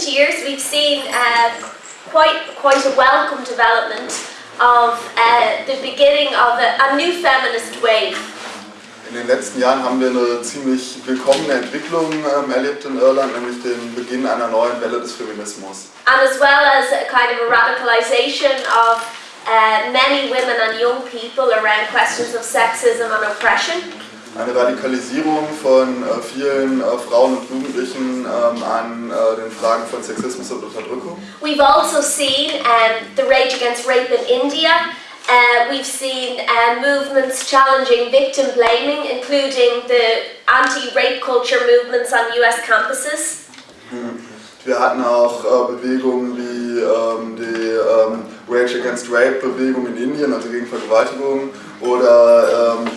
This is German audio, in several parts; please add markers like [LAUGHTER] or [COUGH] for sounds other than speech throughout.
recent years, we've seen uh, quite quite a welcome development of uh, the beginning of a, a new feminist wave. In den letzten Jahren haben wir eine ziemlich willkommene Entwicklung ähm, erlebt in Irland, nämlich den Beginn einer neuen Welle des Feminismus. and as well as a kind of a radicalization of uh, many women and young people around questions of sexism and oppression. Eine Radikalisierung von äh, vielen äh, Frauen und Jugendlichen ähm, an äh, den Fragen von Sexismus und Unterdrückung. We've also seen um, the rage against rape in India. Uh, we've seen uh, movements challenging victim blaming, including the anti-rape culture movements on US campuses. Wir hatten auch äh, Bewegungen wie ähm, die ähm, Rage Against Rape Bewegung in Indien, also gegen Vergewaltigung, oder ähm,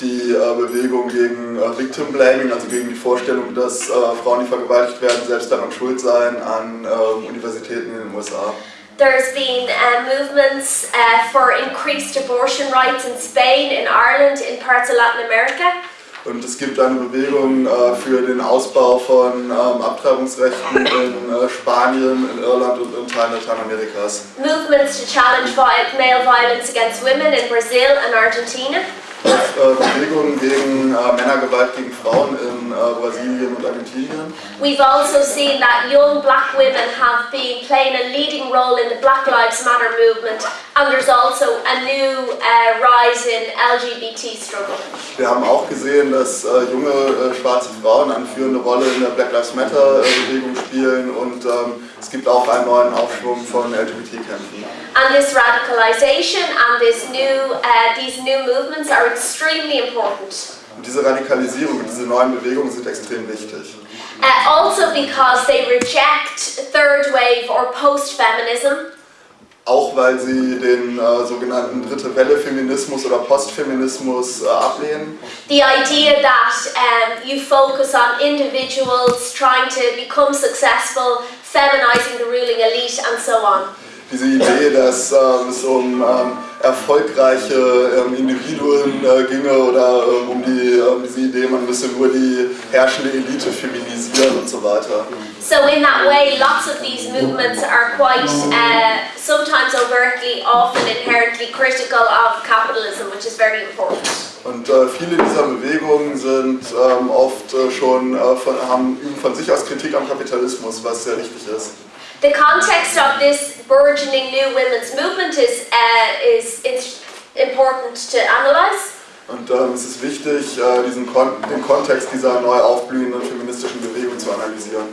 die äh, Bewegung gegen äh, Victim Blaming, also gegen die Vorstellung, dass äh, Frauen, die vergewaltigt werden, selbst daran schuld seien an ähm, Universitäten in den USA. There's been uh, movements uh, for increased abortion rights in Spain, in Ireland, in parts of Latin America. Und es gibt eine Bewegung äh, für den Ausbau von ähm, Abtreibungsrechten in äh, Spanien, in Irland und in Teilen Lateinamerikas. Movements to challenge male violence against women in Brazil and Argentina. Äh, Bewegungen gegen äh, Männergewalt gegen Frauen in äh, Brasilien und Argentinien. We've also seen that young black women have been playing a leading role in the Black Lives Matter movement, and there's also a new uh, rise in LGBT struggle. Wir haben auch gesehen, dass äh, junge äh, schwarze Frauen eine führende Rolle in der Black Lives Matter äh, Bewegung spielen und ähm, es gibt auch einen neuen Aufschwung von LGBT-Kämpfen. And this radicalization and this new, uh, these new movements are extremely important. Und diese Radikalisierung und diese neuen Bewegungen sind extrem wichtig. Uh, also because they reject third wave or post-feminism. Auch weil sie den äh, sogenannten Dritte Welle Feminismus oder Postfeminismus äh, ablehnen. The idea that um, you focus on individuals trying to become successful, feminizing the ruling elite, and so on. Diese Idee, dass ähm, es um ähm, erfolgreiche ähm, Individuen äh, ginge oder ähm, um die, ähm, diese Idee, man müsse nur die herrschende Elite feminisieren und so weiter. So, in that way, lots of these movements are quite uh, sometimes overtly, often inherently critical of capitalism, which is very important. Und äh, viele dieser Bewegungen sind ähm, oft äh, schon äh, von, haben üben von sich aus Kritik am Kapitalismus, was sehr wichtig ist. The context of this burgeoning new women's movement is, uh, is, important to analyse. Und ähm, es ist wichtig, äh, diesen Kon den Kontext dieser neu aufblühenden feministischen Bewegung zu analysieren.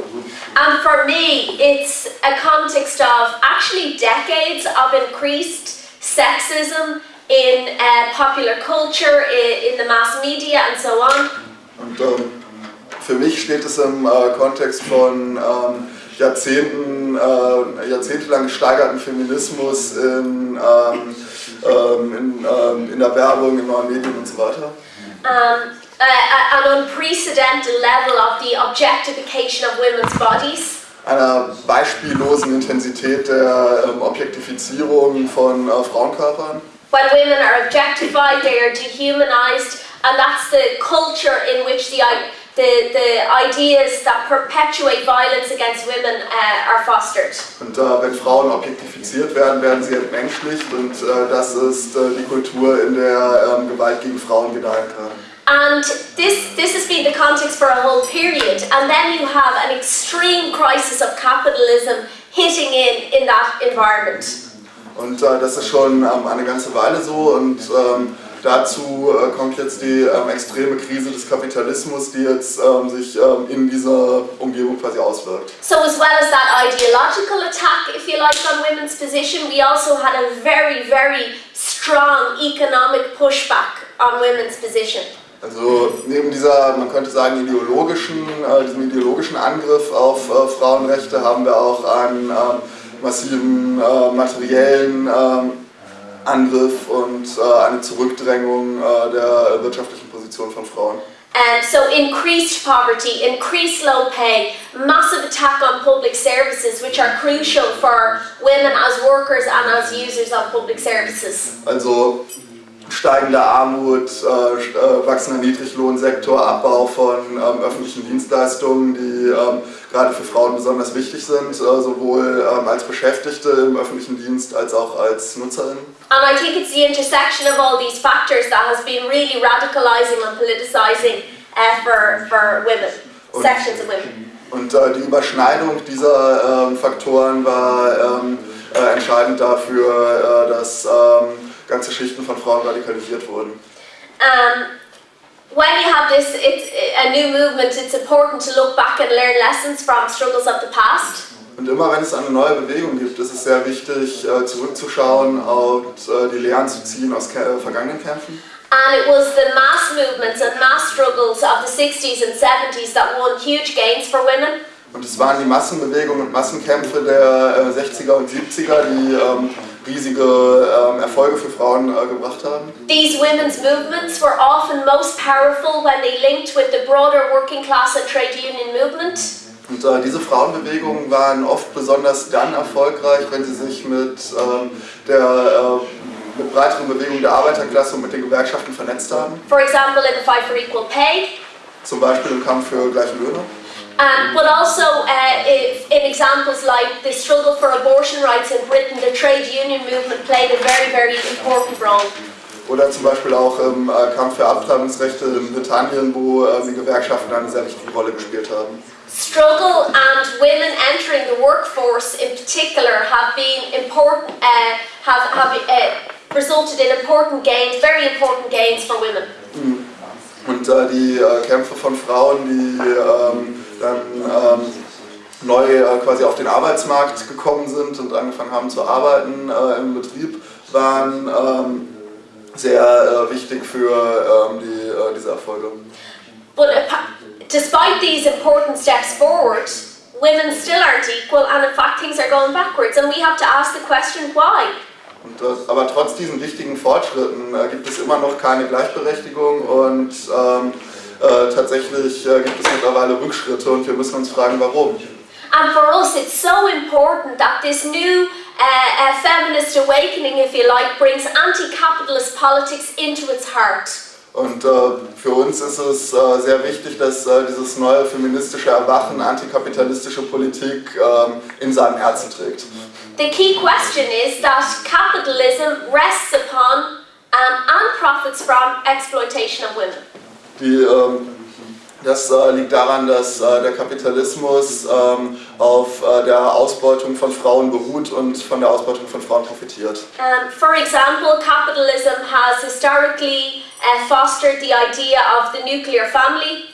And for me, it's a context of actually decades of increased sexism in uh, popular culture, in, in the mass media, and so on. Und ähm, für mich steht es im äh, Kontext von ähm, Jahrzehnten, äh, jahrzehntelang gesteigerten Feminismus in, ähm, ähm, in, ähm, in der Werbung, in neuen Medien und so weiter. Um, uh, an unprecedented level of the objectification of women's bodies. Einer beispiellosen Intensität der ähm, Objektifizierung von äh, Frauenkörpern. When women are objectified, they are dehumanized, and that's the culture in which the, i- the, the ideas that perpetuate violence against women uh, are fostered. Und äh, wenn Frauen objektifiziert werden, werden sie entmenschlicht und äh, das ist äh, die Kultur, in der ähm, Gewalt gegen Frauen gedeihen kann. And this, this has been the context for a whole period. And then you have an extreme crisis of capitalism hitting in in that environment. Und äh, das ist schon ähm, eine ganze Weile so und ähm, dazu äh, kommt jetzt die ähm, extreme Krise des Kapitalismus, die jetzt ähm, sich ähm, in dieser Umgebung quasi auswirkt. So, as well as that ideological attack, if you like, on women's position, we also had a very, very strong economic pushback on women's position. Also neben dieser, man könnte sagen, ideologischen, äh, diesem ideologischen Angriff auf äh, Frauenrechte haben wir auch einen ähm, massiven äh, materiellen ähm, Angriff und äh, eine Zurückdrängung äh, der wirtschaftlichen Position von Frauen. And so increased poverty, increased low pay, massive attack on public services, which are crucial for women as workers and as users of public services. Also steigende Armut, äh, äh, wachsender Niedriglohnsektor, Abbau von ähm, öffentlichen Dienstleistungen, die ähm, gerade für Frauen besonders wichtig sind, äh, sowohl ähm, als Beschäftigte im öffentlichen Dienst als auch als Nutzerinnen. And I think it's the intersection of all these factors that has been really radicalizing and politicizing uh, for, for women, Und- sections of women. Und äh, die Überschneidung dieser ähm, Faktoren war ähm, äh, entscheidend dafür, äh, dass ähm, ganze Schichten von Frauen radikalisiert wurden. Um, when you have this, it's a new movement, it's important to look back and learn lessons from struggles of the past. Und immer wenn es eine neue Bewegung gibt, ist es sehr wichtig, äh, zurückzuschauen und äh, die Lehren zu ziehen aus äh, vergangenen Kämpfen. And it was the mass movements and mass struggles of the 60s and 70s that won huge gains for women. Und es waren die Massenbewegungen und Massenkämpfe der äh, 60er und 70er, die ähm, riesige ähm, Erfolge für Frauen äh, gebracht haben. These women's movements were often most powerful when they linked with the broader working class and trade union movement. Und äh, diese Frauenbewegungen waren oft besonders dann erfolgreich, wenn sie sich mit ähm, der äh, mit breiteren Bewegung der Arbeiterklasse und mit den Gewerkschaften vernetzt haben. For example, in the fight for equal pay, Zum Beispiel im Kampf für gleiche Löhne. Um, but also uh, if, in examples like the struggle for abortion rights in Britain, the trade union movement played a very, very important role. Oder zum Beispiel auch im äh, Kampf für Abtreibungsrechte in Britannien, wo äh, die Gewerkschaften eine sehr wichtige Rolle gespielt haben. Struggle and women entering the workforce in particular have been important, uh, have, have uh, resulted in important gains, very important gains for women. Und äh, die äh, Kämpfe von Frauen, die ähm, dann ähm, neu äh, quasi auf den Arbeitsmarkt gekommen sind und angefangen haben zu arbeiten äh, im Betrieb, waren ähm, sehr äh, wichtig für ähm, die, diese Erfolge. But despite these important steps forward, women still aren't equal, and in fact, things are going backwards. And we have to ask the question why. Äh, aber trotz diesen wichtigen Fortschritten äh, gibt es immer noch keine Gleichberechtigung und ähm, äh, tatsächlich äh, gibt es mittlerweile Rückschritte und wir müssen uns fragen, warum. And for us, it's so important that this new uh, uh, feminist awakening, if you like, brings anti capitalist politics into its heart. Und äh, für uns ist es äh, sehr wichtig, dass äh, dieses neue feministische Erwachen antikapitalistische Politik ähm, in seinem Herzen trägt. The key question is that capitalism rests upon um, and profits from exploitation of women. Die, ähm, das äh, liegt daran, dass äh, der Kapitalismus ähm, auf äh, der Ausbeutung von Frauen beruht und von der Ausbeutung von Frauen profitiert. Um, for example, capitalism has historically uh, fostered the idea of the nuclear family,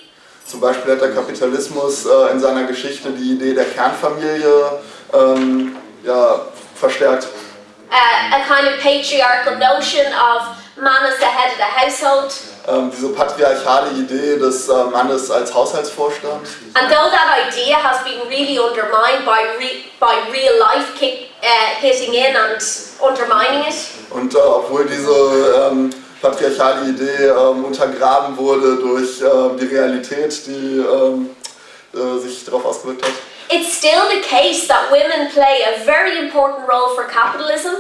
Zum Beispiel hat der Kapitalismus in seiner Geschichte die Idee der Kernfamilie ähm, ja, verstärkt. uh, a kind of patriarchal notion of man as the head of the household. Ähm, diese patriarchale Idee des äh, Mannes als Haushaltsvorstand. And though that idea has been really undermined by, re- by real life kick, uh, hitting in and undermining it, Und äh, obwohl diese ähm, patriarchale Idee ähm, untergraben wurde durch ähm, die Realität, die ähm, äh, sich darauf ausgewirkt hat, it's still the case that women play a very important role for capitalism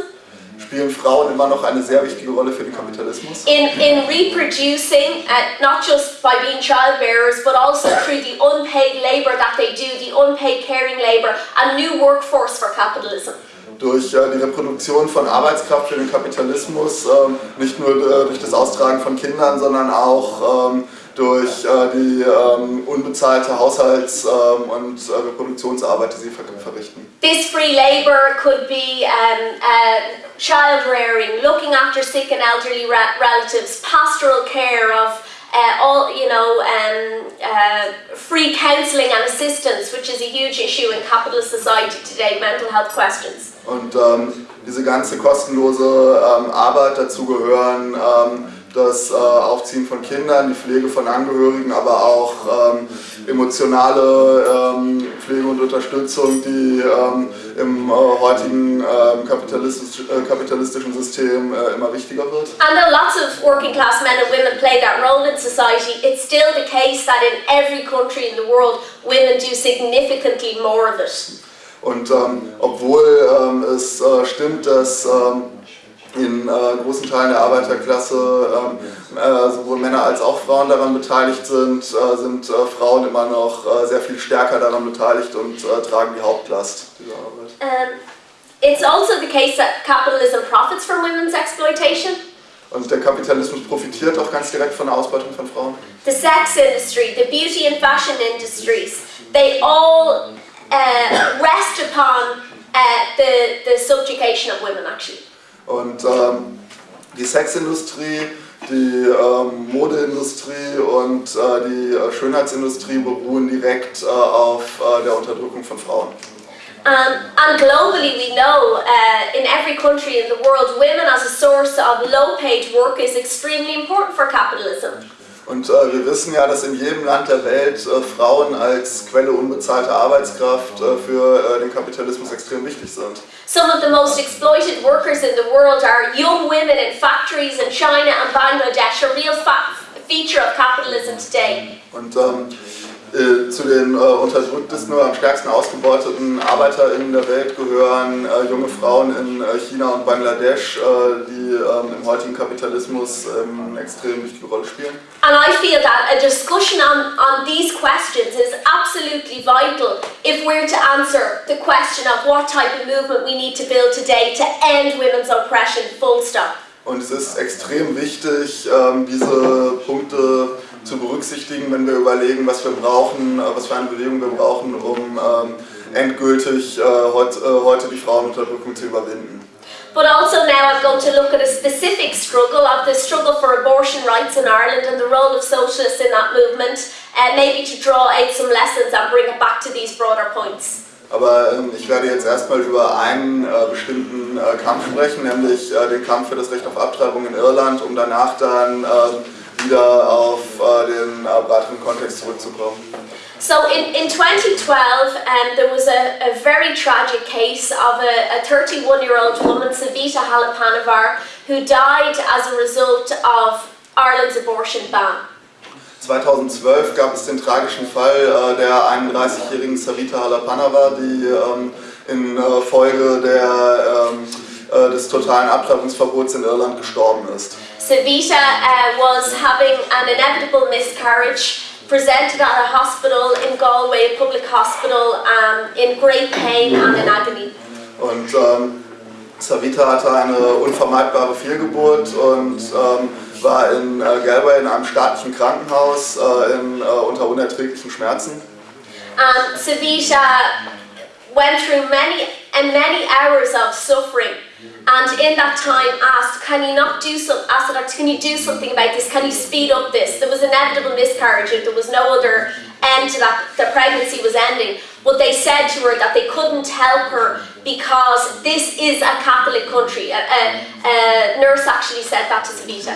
spielen Frauen immer noch eine sehr wichtige Rolle für den Kapitalismus. in, in reproducing, uh, not just by being childbearers, but also through the unpaid labour that they do, the unpaid caring labour, a new workforce for capitalism. Durch äh, die Reproduktion von Arbeitskraft für den Kapitalismus, ähm, nicht nur äh, durch das Austragen von Kindern, sondern auch ähm, durch äh, die ähm, unbezahlte Haushalts- ähm, und äh, Reproduktionsarbeit, die sie ver verrichten. This free labour could be um, uh, child rearing, looking after sick and elderly relatives, pastoral care of uh, all, you know, um, uh, free counselling and assistance, which is a huge issue in capitalist society today, mental health questions. Und ähm, diese ganze kostenlose ähm, Arbeit dazu gehören ähm, das äh, Aufziehen von Kindern, die Pflege von Angehörigen, aber auch ähm, emotionale ähm, Pflege und Unterstützung, die ähm, im äh, heutigen ähm, kapitalistisch, äh, kapitalistischen System äh, immer wichtiger wird. And though lots of working class men and women play that role in society, it's still the case that in every country in the world, women do significantly more of it. Und ähm, obwohl ähm, es äh, stimmt, dass in äh, großen Teilen der Arbeiterklasse ähm, äh, sowohl Männer als auch Frauen daran beteiligt sind, äh, sind äh, Frauen immer noch äh, sehr viel stärker daran beteiligt und äh, tragen die Hauptlast dieser Arbeit. Um, it's also the case that capitalism profits from women's exploitation. Und der Kapitalismus profitiert auch ganz direkt von der Ausbeutung von Frauen. The sex industry, the beauty and fashion industries, they all uh, rest upon uh, the, the subjugation of women, actually. Und ähm, die Sexindustrie, die ähm, Modeindustrie und äh, die äh, Schönheitsindustrie beruhen direkt äh, auf äh, der Unterdrückung von Frauen. Um, and globally, we know uh, in every country in the world, women as a source of low paid work is extremely important for capitalism. Und äh, wir wissen ja, dass in jedem Land der Welt äh, Frauen als Quelle unbezahlter Arbeitskraft äh, für äh, den Kapitalismus extrem wichtig sind. Some of the most exploited workers in the world are young women in factories in China and Bangladesh, a real feature of capitalism today. Und ähm, äh, zu den äh, unterdrücktesten oder am stärksten ausgebeuteten ArbeiterInnen der Welt gehören äh, junge Frauen in äh, China und Bangladesch, äh, die ähm, im heutigen Kapitalismus ähm, eine extrem wichtige Rolle spielen. And I feel that a discussion on, on these questions is absolutely vital if we're to answer the question of what type of movement we need to build today to end women's oppression, full stop. Und es ist extrem wichtig, ähm, diese Punkte zu berücksichtigen, wenn wir überlegen, was wir brauchen, äh, was für eine Bewegung wir brauchen, um ähm, endgültig äh, äh, heute die Frauenunterdrückung zu überwinden. But also now I'm going to look at a specific struggle of the struggle for abortion rights in Ireland and the role of socialists in that movement, uh, maybe to draw out some lessons and bring it back to these broader points. Aber ähm, ich werde jetzt erstmal über einen äh, bestimmten äh, Kampf sprechen, nämlich äh, den Kampf für das Recht auf Abtreibung in Irland, um danach dann ähm, wieder auf äh, den äh, breiteren Kontext zurückzukommen. So in, in 2012, um, there was a, a very tragic case of a 31 year old woman, Savita Halapanavar, who died as a result of Ireland's abortion ban. 2012 gab es den tragischen Fall äh, der 31-jährigen Sarita Halapanava, die ähm, in äh, Folge der, ähm, äh, des totalen Abtreibungsverbots in Irland gestorben ist. Savita uh, was having an inevitable miscarriage, presented at a hospital in Galway, a public hospital, um, in great pain and in agony. Und ähm, Savita hatte eine unvermeidbare Fehlgeburt und ähm, war in äh, Galway in einem staatlichen Krankenhaus äh, in, äh, unter unerträglichen Schmerzen. And Savita went through many and many hours of suffering, and in that time asked, "Can you not do some? Asked the doctor, can you do something about this? Can you speed up this?" There was inevitable miscarriage. If there was no other end to that, the pregnancy was ending. But they said to her that they couldn't help her because this is a Catholic country. A, a, a nurse actually said that to Savita.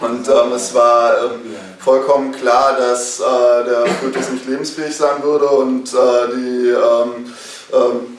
Und ähm, es war ähm, vollkommen klar, dass äh, der Fötus nicht lebensfähig sein würde und äh, die, ähm, ähm,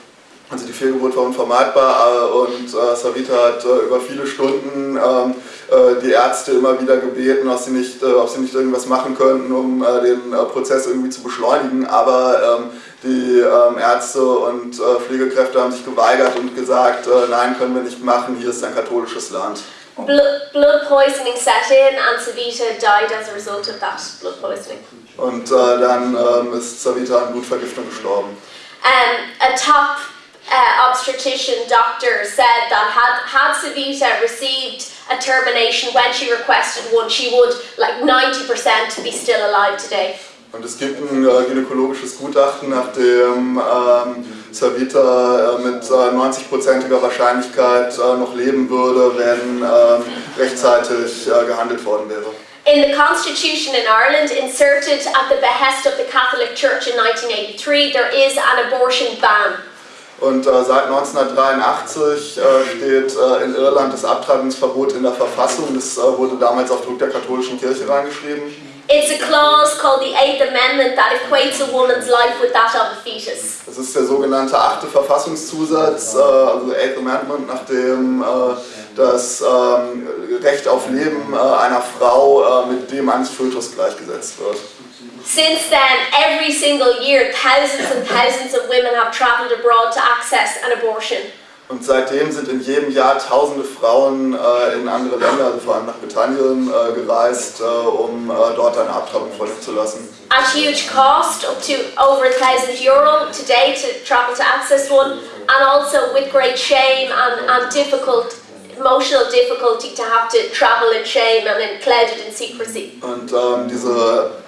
also die Fehlgeburt war unvermeidbar äh, und äh, Savita hat äh, über viele Stunden ähm, äh, die Ärzte immer wieder gebeten, ob sie nicht, äh, ob sie nicht irgendwas machen könnten, um äh, den Prozess irgendwie zu beschleunigen, aber ähm, die ähm, Ärzte und Pflegekräfte haben sich geweigert und gesagt, nein, können wir nicht machen, hier ist ein katholisches Land. Blood, poisoning set in, and Savita died as a result of that blood poisoning. Und dann ähm, ist Savita an Blutvergiftung gestorben. Um, a top uh, obstetrician doctor said that had, had Savita received a termination when she requested one, she would, like 90%, be still alive today. Und es gibt ein äh, gynäkologisches Gutachten, nach dem ähm, Savita äh, mit äh, 90%iger Wahrscheinlichkeit äh, noch leben würde, wenn ähm, rechtzeitig äh, gehandelt worden wäre. In the constitution in Ireland, inserted at the behest of the Catholic Church in 1983, there is an abortion ban. Und äh, seit 1983 äh, steht äh, in Irland das Abtreibungsverbot in der Verfassung. Das äh, wurde damals auf Druck der katholischen Kirche reingeschrieben. It's a clause called the Eighth Amendment that equates a woman's life with that of a fetus. Das ist der sogenannte achte Verfassungszusatz, äh, also Eighth Amendment, nach dem äh, das ähm, Recht auf Leben einer Frau mit dem eines Fötus gleichgesetzt wird. Since then, every single year, thousands and thousands of women have travelled abroad to access an abortion. Und seitdem sind in jedem Jahr tausende Frauen äh, in andere Länder, also vor allem nach Britannien, äh, gereist, äh, um äh, dort eine Abtreibung vornehmen zu lassen. At huge cost, up to over a thousand euro today to travel to access one, and also with great shame and, and difficult, emotional difficulty to have to travel in shame and in clouded in secrecy. Und ähm, diese,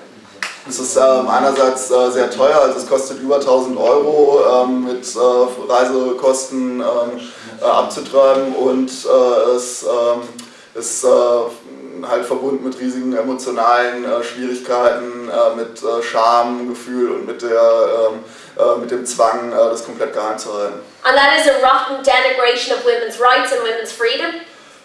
es ist ähm, einerseits äh, sehr teuer, also es kostet über 1000 Euro ähm, mit äh, Reisekosten ähm, äh, abzutreiben und äh, es ähm, ist äh, halt verbunden mit riesigen emotionalen Schwierigkeiten, mit Schamgefühl und mit, der, ähm, äh, mit dem Zwang, das komplett geheim zu halten. And that is a rotten denigration of women's rights and women's freedom.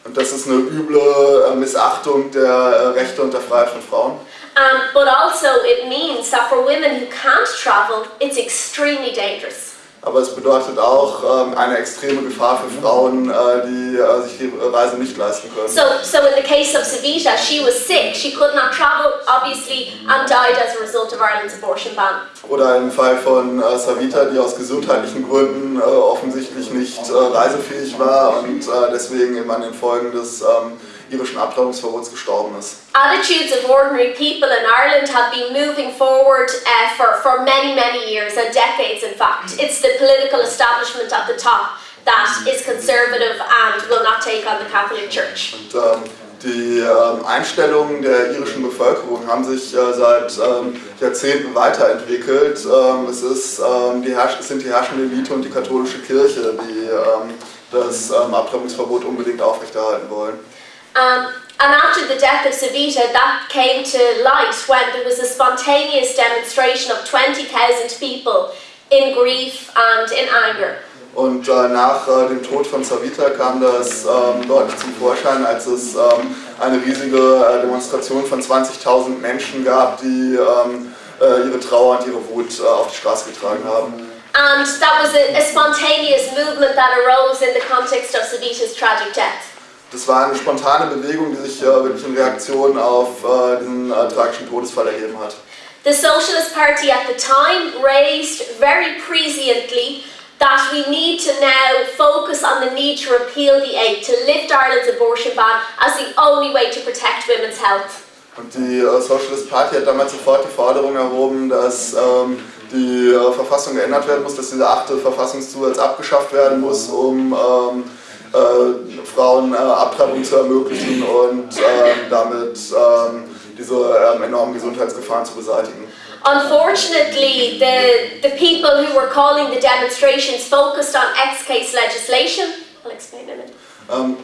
Und das ist eine üble Missachtung der Rechte und der Freiheit von Frauen. Um, but also, it means that for women who can't travel, it's extremely dangerous. Aber es bedeutet auch ähm, eine extreme Gefahr für Frauen, äh, die äh, sich die Reise nicht leisten können. So, so in the case of Savita, she was sick, she could not travel, obviously, and died as a result of Ireland's abortion ban. Oder im Fall von äh, Savita, die aus gesundheitlichen Gründen äh, offensichtlich nicht äh, reisefähig war und äh, deswegen eben an den Folgen des ähm, irischen Abtreibungsverbots gestorben ist. Attitudes of ordinary people in Ireland have been moving forward uh, for, for many, many years, and decades in fact. It's the political establishment at the top that is conservative and will not take on the Catholic Church. Und ähm, die ähm, Einstellungen der irischen Bevölkerung haben sich äh, seit ähm, Jahrzehnten weiterentwickelt. Ähm, es, ist, ähm, die es sind die herrschende Elite und die katholische Kirche, die ähm, das Abtreibungsverbot unbedingt aufrechterhalten wollen. Um, and after the death of Savita, that came to light when there was a spontaneous demonstration of 20,000 people in grief and in anger. Und äh, nach äh, dem Tod von Savita kam das ähm, deutlich zum Vorschein, als es ähm, eine riesige äh, Demonstration von 20.000 Menschen gab, die ähm, äh, ihre Trauer und ihre Wut äh, auf die Straße getragen haben. And that was a, a spontaneous movement that arose in the context of Savita's tragic death. Das war eine spontane Bewegung, die sich äh, wirklich in Reaktion auf äh, diesen äh, tragischen Todesfall ergeben hat. The Socialist Party at the time raised very presciently that we need to now focus on the need to repeal the aid, to lift Ireland's abortion ban as the only way to protect women's health. Und die äh, Socialist Party hat damals sofort die Forderung erhoben, dass ähm, die äh, Verfassung geändert werden muss, dass dieser achte Verfassungszusatz abgeschafft werden muss, um ähm, äh, Frauen äh, Abtreibung zu ermöglichen und ähm, damit ähm, diese ähm, enormen Gesundheitsgefahren zu beseitigen. Unfortunately, the, the people who were calling the demonstrations focused on ex-case legislation. I'll explain in a minute. Ähm,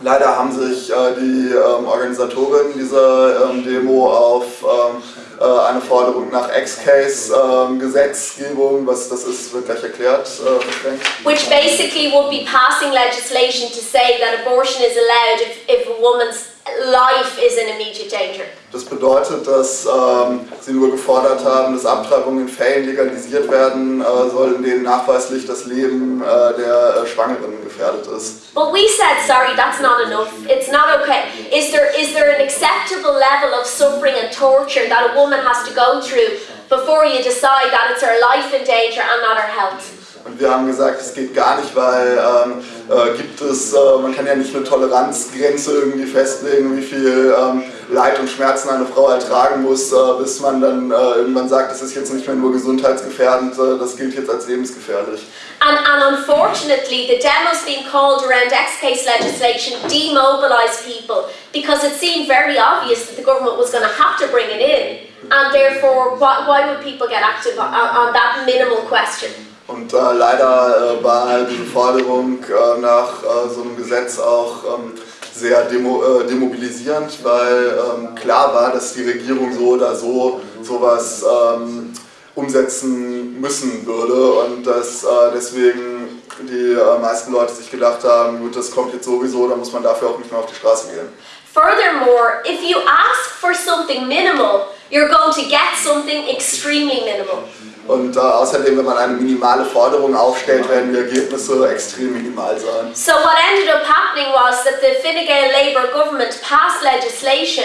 leider haben sich äh, die ähm, Organisatorinnen dieser ähm, Demo auf ähm, äh, eine Forderung nach Ex-Case-Gesetzgebung, was das ist, wird gleich erklärt, äh, beschränkt. Which basically would be passing legislation to say that abortion is allowed if, if a woman's life is in immediate danger. Das bedeutet, dass ähm, sie nur gefordert haben, dass Abtreibungen in Fällen legalisiert werden äh, soll, in denen nachweislich das Leben äh, der äh, Schwangeren gefährdet ist. But we said, sorry, that's not enough. It's not okay. Is there is there an acceptable level of suffering and torture that a woman has to go through before you decide that it's her life in danger and not her health? Und wir haben gesagt, es geht gar nicht, weil ähm, äh, gibt es, äh, man kann ja nicht eine Toleranzgrenze irgendwie festlegen, wie viel ähm, Leid und Schmerzen eine Frau ertragen muss, äh, bis man dann äh, irgendwann sagt, das ist jetzt nicht mehr nur gesundheitsgefährdend, äh, das gilt jetzt als lebensgefährlich. And, and unfortunately, the demos being called around ex-case legislation demobilised people because it seemed very obvious that the government was going to have to bring it in. And therefore, why, why would people get active on, on that minimal question? Und äh, leider äh, war diese Forderung äh, nach äh, so einem Gesetz auch ähm, sehr demo, äh, demobilisierend, weil ähm, klar war, dass die Regierung so oder so sowas ähm, umsetzen müssen würde und dass äh, deswegen die meisten Leute sich gedacht haben, gut, das kommt jetzt sowieso, da muss man dafür auch nicht mehr auf die Straße gehen. Furthermore, if you ask for something minimal, you're going to get something extremely minimal. Und äh, außerdem, wenn man eine minimale Forderung aufstellt, werden die Ergebnisse extrem minimal sein. So what ended up happening was that the Fine Gael Labour government passed legislation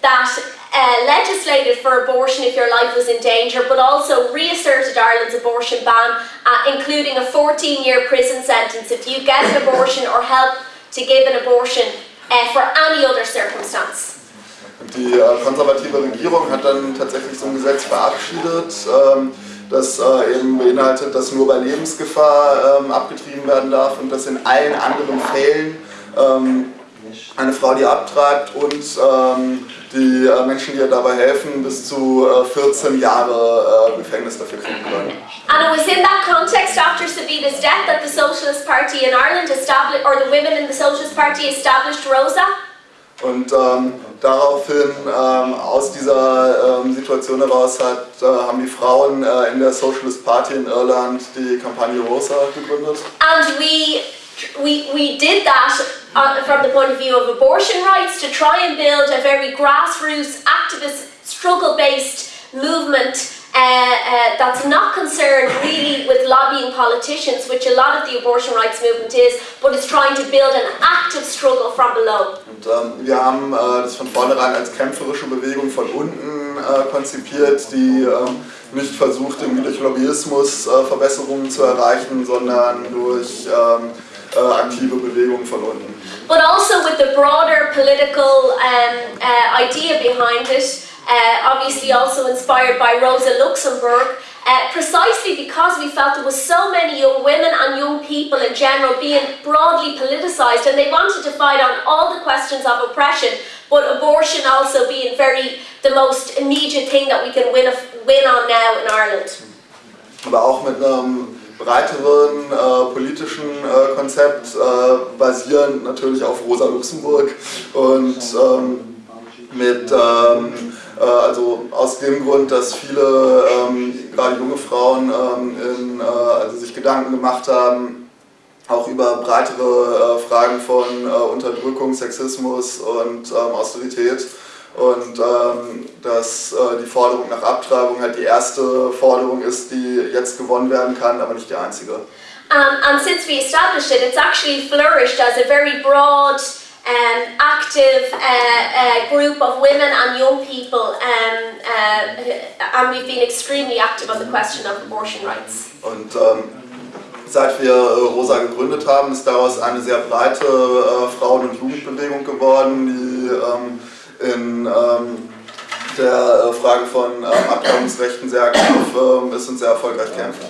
that uh, legislated for abortion if your life was in danger, but also reasserted Ireland's abortion ban, uh, including a 14 year prison sentence if you get an abortion or help to give an abortion uh, for any other circumstance. Die äh, konservative Regierung hat dann tatsächlich so ein Gesetz verabschiedet, ähm, das äh, eben beinhaltet, dass nur bei Lebensgefahr ähm, abgetrieben werden darf und dass in allen anderen Fällen ähm, eine Frau, die abtreibt und ähm, die äh, Menschen, die ihr dabei helfen, bis zu äh, 14 Jahre äh, Gefängnis dafür kriegen können. And it was in that context after Savita's death that the Socialist Party in Ireland established, or the women in the Socialist Party established Rosa. Und ähm, daraufhin, ähm, aus dieser ähm, Situation heraus, hat, äh, haben die Frauen äh, in der Socialist Party in Irland die Kampagne Rosa gegründet. And we, we, we did that uh, from the point of view of abortion rights to try and build a very grassroots, activist, struggle based movement. Uh, uh, that's not concerned really with lobbying politicians, which a lot of the abortion rights movement is, but is trying to build an active struggle from below. Und ähm, wir haben äh, das von vornherein als kämpferische Bewegung von unten äh, konzipiert, die ähm, nicht versucht, irgendwie durch Lobbyismus äh, Verbesserungen zu erreichen, sondern durch ähm, äh, aktive Bewegungen von unten. But also with the broader political um, uh, idea behind it, uh, obviously also inspired by Rosa Luxemburg, uh, precisely because we felt there was so many young women and young people in general being broadly politicised and they wanted to fight on all the questions of oppression, but abortion also being very the most immediate thing that we can win, win on now in Ireland. aber auch mit einem breiteren äh, politischen äh, Konzept, äh, basierend natürlich auf Rosa Luxemburg und ähm, mit, ähm, äh, also aus dem Grund, dass viele, ähm, gerade junge Frauen, ähm, in, äh, also sich Gedanken gemacht haben, auch über breitere äh, Fragen von äh, Unterdrückung, Sexismus und ähm, Austerität. Und ähm, dass äh, die Forderung nach Abtreibung halt die erste Forderung ist, die jetzt gewonnen werden kann, aber nicht die einzige. Um, and since we established it, it's actually flourished as a very broad, um, active uh, uh, group of women and young people, um, uh, and we've been extremely active on the question of abortion rights. Und ähm, seit wir äh, Rosa gegründet haben, ist daraus eine sehr breite äh, Frauen- und Jugendbewegung geworden, die ähm, in ähm, der äh, Frage von Abtreibungsrechten sehr aktiv ist und sehr erfolgreich kämpft.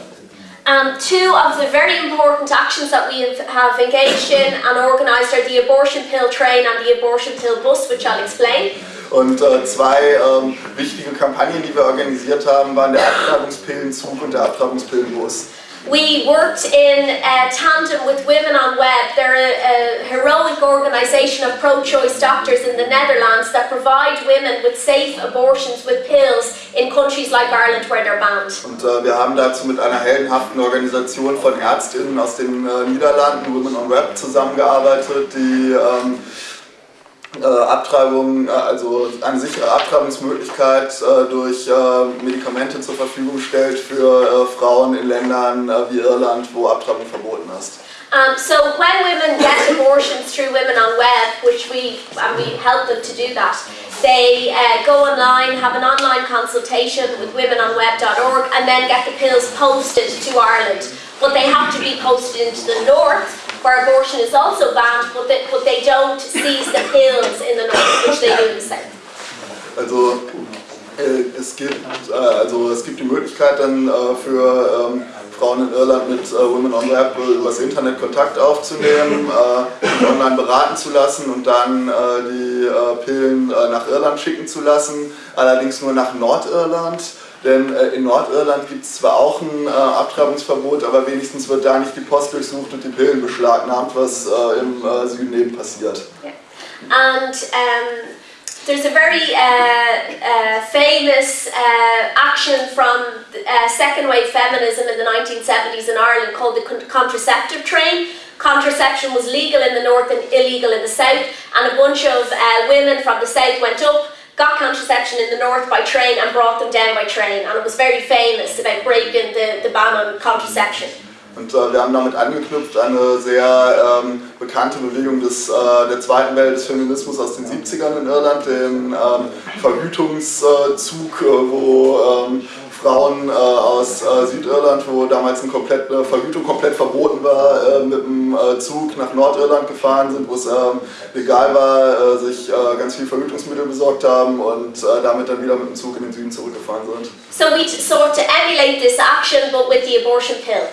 Um, two of the very important actions that we have, have engaged in and organised are the abortion pill train and the abortion pill bus, which I'll explain. Und äh, zwei ähm, wichtige Kampagnen, die wir organisiert haben, waren der Abtreibungspillenzug und der Abtreibungspillenbus. We worked in uh, tandem with Women on Web. They're a, a heroic organisation of pro choice doctors in the Netherlands that provide women with safe abortions with pills in countries like Ireland where they're banned. Und äh, wir haben dazu mit einer heldenhaften Organisation von Ärztinnen aus den äh, Niederlanden, Women on Web, zusammengearbeitet, die ähm, äh, Abtreibung, äh, also eine sichere Abtreibungsmöglichkeit äh, durch äh, Medikamente zur Verfügung stellt für äh, Frauen in Ländern äh, wie Irland, wo Abtreibung verboten ist. Um, so when women get abortions through Women on Web, which we and we help them to do that, they uh, go online, have an online consultation with womenonweb.org, and then get the pills posted to Ireland. But they have to be posted into the north, where abortion is also banned, but they, but they don't seize the pills in the north, which they do in the south. Also äh, es gibt äh, also es gibt die Möglichkeit dann äh, für ähm, Frauen in Irland mit äh, Women on Web übers Internet Kontakt aufzunehmen, [LAUGHS] äh, online beraten zu lassen und dann äh, die Pillen nach Irland schicken zu lassen, allerdings nur nach Nordirland. Denn äh, in Nordirland gibt es zwar auch ein äh, Abtreibungsverbot, aber wenigstens wird da nicht die Post durchsucht und die Pillen beschlagnahmt, was äh, im äh, Süden eben passiert. And um, there's a very uh, uh, famous uh, action from second wave feminism in the 1970s in Ireland called the con- contraceptive train. Contraception was legal in the north and illegal in the south, and a bunch of women from the south went up, got contraception in the north by train, and brought them down by train. And it was very famous about breaking the, the ban on contraception. Und äh, wir haben damit angeknüpft eine sehr ähm, bekannte Bewegung des, äh, der zweiten Welt des Feminismus aus den 70ern in Irland, den ähm, Verhütungszug, äh, wo ähm, Frauen äh, aus äh, Südirland, wo damals eine komplette Verhütung komplett verboten war, äh, mit dem äh, Zug nach Nordirland gefahren sind, wo es ähm, legal war, äh, sich äh, ganz viel Verhütungsmittel besorgt haben und damit dann wieder mit dem Zug in den Süden zurückgefahren sind. So we sought to emulate this action but with the abortion pill.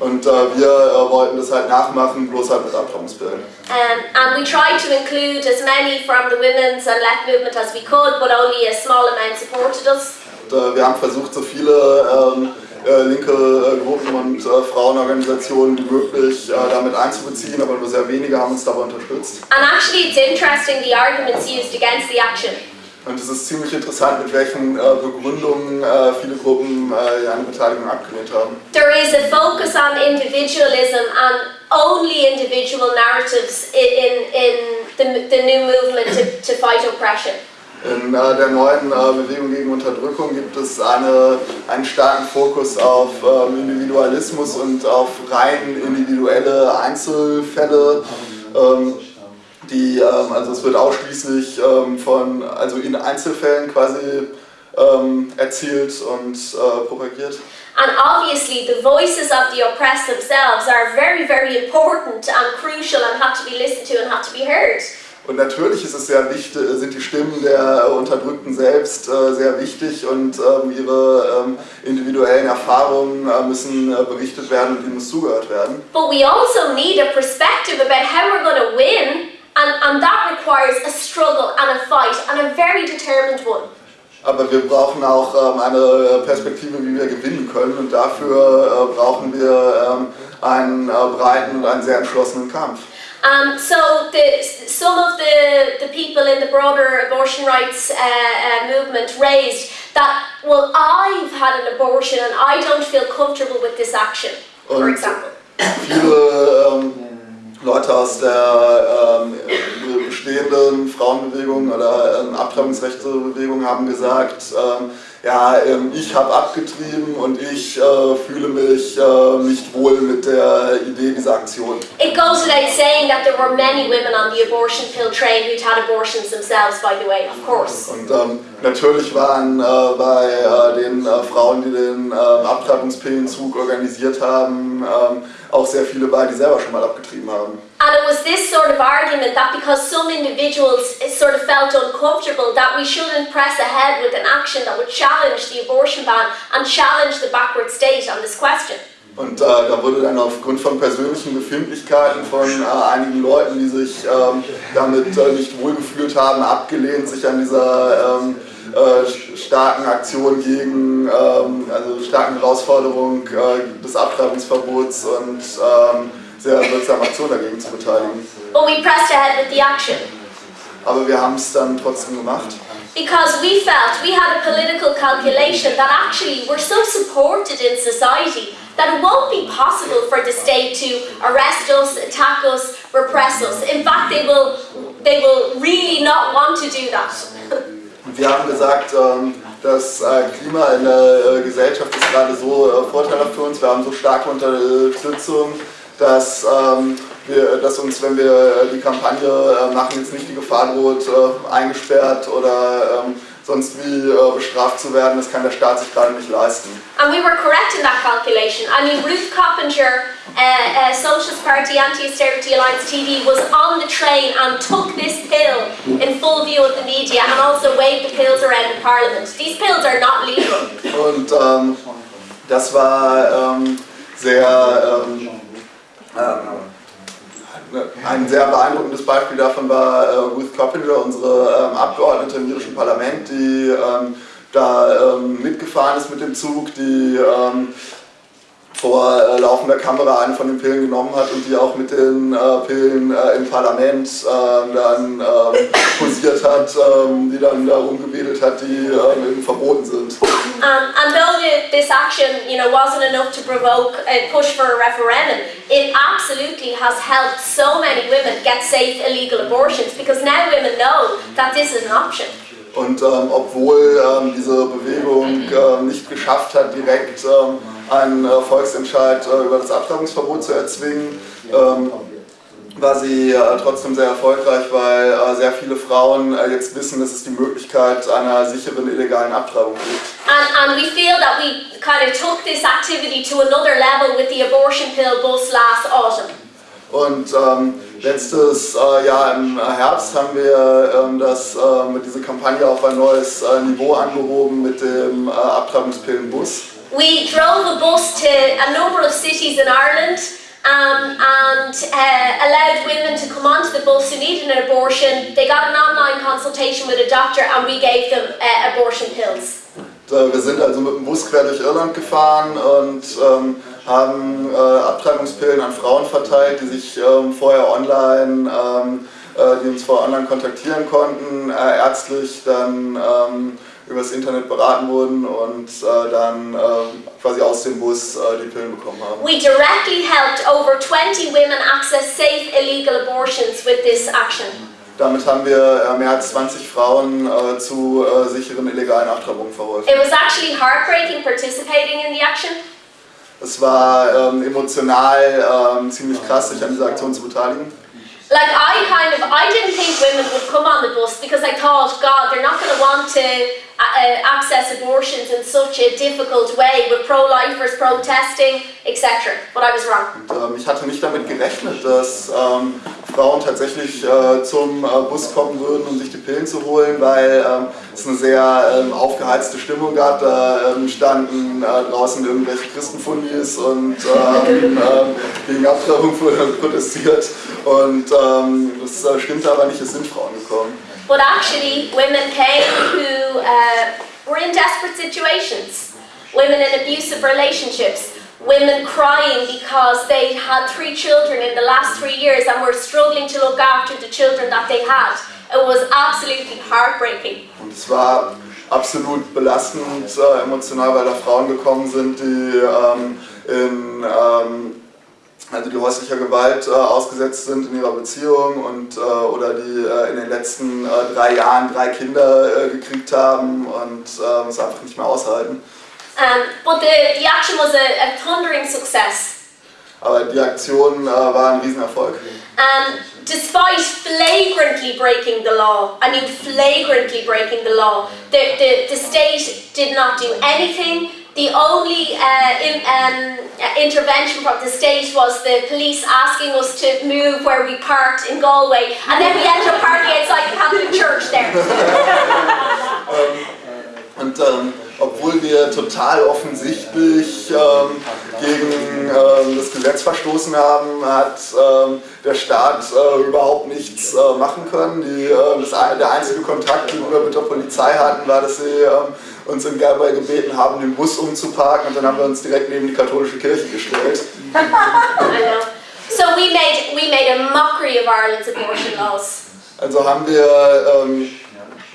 Und wir wollten das halt nachmachen, bloß halt mit Abtreibungspillen. Um, and we tried to include as many from the women's and left movement as we could, but only a small amount supported us. Und, wir haben versucht, so viele ähm, äh, linke äh, Gruppen und äh, Frauenorganisationen wie möglich äh, damit einzubeziehen, aber nur sehr wenige haben uns dabei unterstützt. And actually it's interesting the arguments used against the action. Und es ist ziemlich interessant, mit welchen äh, Begründungen äh, viele Gruppen eine Beteiligung abgelehnt haben. There is a focus on individualism and only individual narratives in, in the, the new movement to, to fight oppression. In äh, der neuen äh, Bewegung gegen Unterdrückung gibt es eine, einen starken Fokus auf ähm, Individualismus und auf rein individuelle Einzelfälle. Ähm, die, ähm, also es wird ausschließlich von, also in Einzelfällen quasi erzielt und äh, propagiert. And obviously the voices of the oppressed themselves are very, very important and crucial and have to be listened to and have to be heard. Und natürlich ist es sehr wichtig, sind die Stimmen der Unterdrückten selbst äh, sehr wichtig und ähm, ihre ähm, individuellen Erfahrungen äh, müssen äh, berichtet werden und ihnen muss zugehört werden. But we also need a perspective about how we're going to win and, and that requires a struggle and a fight and a very determined one. Aber wir brauchen auch ähm, eine Perspektive, wie wir gewinnen können und dafür äh, brauchen wir ähm, einen äh, breiten und einen sehr entschlossenen Kampf. Um, so the, some of the, the people in the broader abortion rights uh, uh, movement raised that, well, I've had an abortion and I don't feel comfortable with this action, for example. Viele ähm, Leute aus der ähm, bestehenden Frauenbewegung oder ähm, Abtreibungsrechtebewegung haben gesagt, ähm, ja, ähm, ich habe abgetrieben und ich äh, fühle mich äh, nicht wohl mit der Idee dieser Aktion. It goes without saying that there were many women on the abortion pill train who'd had abortions themselves, by the way, of course. Und ähm, natürlich waren äh, bei äh, den äh, Frauen, die den äh, Abtreibungspillenzug organisiert haben, ähm, auch sehr viele bei, die selber schon mal abgetrieben haben. And it was this sort of argument that because some individuals sort of felt uncomfortable that we shouldn't press ahead with an action that would challenge the abortion ban and challenge the backward state on this question. Und äh, da wurde dann aufgrund von persönlichen Befindlichkeiten von äh, einigen Leuten, die sich ähm, damit äh, nicht wohlgefühlt haben, abgelehnt, sich an dieser ähm, äh, starken Aktion gegen, ähm, also starken Herausforderung äh, des Abtreibungsverbots und ähm, sehr wirksamen Aktion dagegen zu beteiligen. But we pressed ahead with the action. Aber wir haben es dann trotzdem gemacht. Because we felt we had a political calculation that actually we're so supported in society that it won't be possible for the state to arrest us, attack us, repress us. In fact, they will, they will really not want to do that. [LAUGHS] Wir haben gesagt, ähm, das äh, Klima in der äh, Gesellschaft ist gerade so äh, vorteilhaft für uns. Wir haben so starke Unterstützung dass, ähm, wir, dass uns, wenn wir die Kampagne machen, jetzt nicht die Gefahr droht, eingesperrt oder ähm, sonst wie äh, bestraft zu werden, das kann der Staat sich gerade nicht leisten. And we were correct in that calculation. I mean, Ruth Coppinger, uh, uh, Socialist Party Anti-Austerity Alliance TD, was on the train and took this pill in full view of the media and also waved the pills around in Parliament. These pills are not legal. Und ähm, das war ähm, sehr ähm, ähm, ein sehr beeindruckendes Beispiel davon war äh, Ruth Coppinger, unsere ähm, Abgeordnete im irischen Parlament, die ähm, da mitgefahren ist mit dem Zug, die vor äh, laufender Kamera eine von den Pillen genommen hat und die auch mit den äh, Pillen äh, im Parlament äh, dann ähm, [LAUGHS] posiert hat, ähm, die dann darum gewedelt hat, die ähm, eben verboten sind. Um, and though the, this action, you know, wasn't enough to provoke a push for a referendum, it absolutely has helped so many women get safe illegal abortions because now women know that this is an option. Und ähm, obwohl ähm, diese Bewegung ähm, nicht geschafft hat, direkt ähm, einen äh, Volksentscheid äh, über das Abtreibungsverbot zu erzwingen, ähm, war sie äh, trotzdem sehr erfolgreich, weil äh, sehr viele Frauen äh, jetzt wissen, dass es die Möglichkeit einer sicheren illegalen Abtreibung gibt. And, and we feel that we kind of took this activity to another level with the abortion pill bus last autumn. Und ähm, letztes äh, Jahr im Herbst haben wir ähm, das, diese Kampagne auf ein neues Niveau angehoben mit dem Abtreibungspillenbus. We drove a bus to a number of cities in Ireland um, and uh, allowed women to come onto the bus who needed an abortion. They got an online consultation with a doctor and we gave them uh, abortion pills. Wir sind also mit dem Bus quer durch Irland gefahren und ähm, haben äh, Abtreibungspillen an Frauen verteilt, die sich ähm, vorher online, ähm, äh, die uns vorher online kontaktieren konnten, äh, ärztlich dann ähm, übers Internet beraten wurden und äh, dann ähm, quasi aus dem Bus äh, die Pillen bekommen haben. We directly helped over 20 women access safe illegal abortions with this action. Damit haben wir äh, mehr als 20 Frauen äh, zu äh, sicheren illegalen Abtreibungen verholfen. It was actually heartbreaking participating in the action. Es war ähm, emotional ähm, ziemlich krass, sich an dieser Aktion zu beteiligen. Like I kind of, I didn't think women would come on the bus because I thought, God, they're not going to want to access abortions in such a difficult way with pro-lifers protesting, etc. But I was wrong. Und, ähm, ich hatte nicht damit gerechnet, dass ähm, Frauen tatsächlich äh, zum äh, Bus kommen würden, um sich die Pillen zu holen, weil ähm, es eine sehr ähm, aufgeheizte Stimmung gab. Da ähm, standen äh, draußen irgendwelche Christenfundis und ähm, [LAUGHS] gegen Abtreibung [LAUGHS] protestiert. Und ähm, das äh, stimmte aber nicht, es sind Frauen gekommen. But actually, women came who uh, were in desperate situations. Women in abusive relationships. Women crying because they had three children in the last three years and were struggling to look after the children that they had. It was absolutely heartbreaking. Und es war absolut belastend äh, emotional, weil da Frauen gekommen sind, die ähm, in ähm, also die häuslicher Gewalt äh, ausgesetzt sind in ihrer Beziehung und äh, oder die äh, in den letzten äh, drei Jahren drei Kinder äh, gekriegt haben und äh, es einfach nicht mehr aushalten. Um, but the, the action was a, a thundering success. Aber die Aktion äh, war ein Riesenerfolg. Um, despite flagrantly breaking the law, I mean flagrantly breaking the law, the, the, the state did not do anything. The only uh, in, um, uh, intervention from the state was the police asking us to move where we parked in Galway, and then we ended up parking outside the Catholic Church there. [LAUGHS] Und ähm, obwohl wir total offensichtlich ähm, gegen ähm, das Gesetz verstoßen haben, hat ähm, der Staat äh, überhaupt nichts äh, machen können. Die, äh, das, der einzige Kontakt, den wir mit der Polizei hatten, war, dass sie ähm, uns in Galway gebeten haben, den Bus umzuparken und dann haben wir uns direkt neben die katholische Kirche gestellt. [LAUGHS] So we made we made a mockery of Ireland's abortion laws. Also haben wir ähm,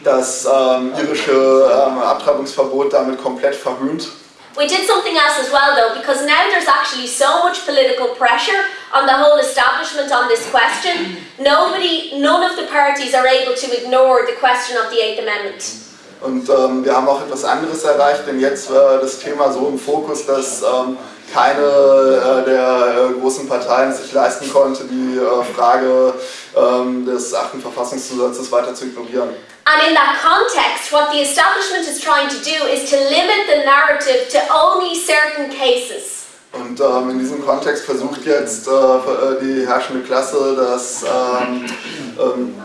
das ähm, irische ähm, Abtreibungsverbot damit komplett verhöhnt. We did something else as well though, because now there's actually so much political pressure on the whole establishment on this question. Nobody, none of the parties are able to ignore the question of the Eighth Amendment. Und ähm, wir haben auch etwas anderes erreicht, denn jetzt war das Thema so im Fokus, dass ähm, keine äh, der äh, großen Parteien sich leisten konnte, die äh, Frage ähm, des achten Verfassungszusatzes weiter zu ignorieren. And in that context, what the establishment is trying to do is to limit the narrative to only certain cases. Und ähm, in diesem Kontext versucht jetzt äh, äh, die herrschende Klasse, dass ähm, ähm,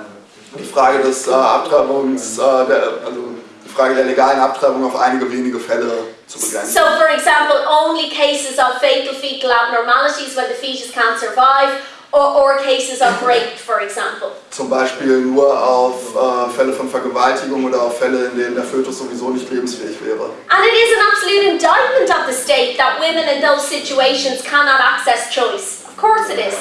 die Frage des äh, Abtreibungs, äh, der, also die Frage der legalen Abtreibung auf einige wenige Fälle zu begrenzen. So, for example, only cases of fatal fetal abnormalities when the fetus can't survive, or, or cases of rape, for example. Zum Beispiel nur auf äh, Fälle von Vergewaltigung oder auf Fälle, in denen der Fötus sowieso nicht lebensfähig wäre. And it is an absolute indictment of the state that women in those situations cannot access choice. Of course it is.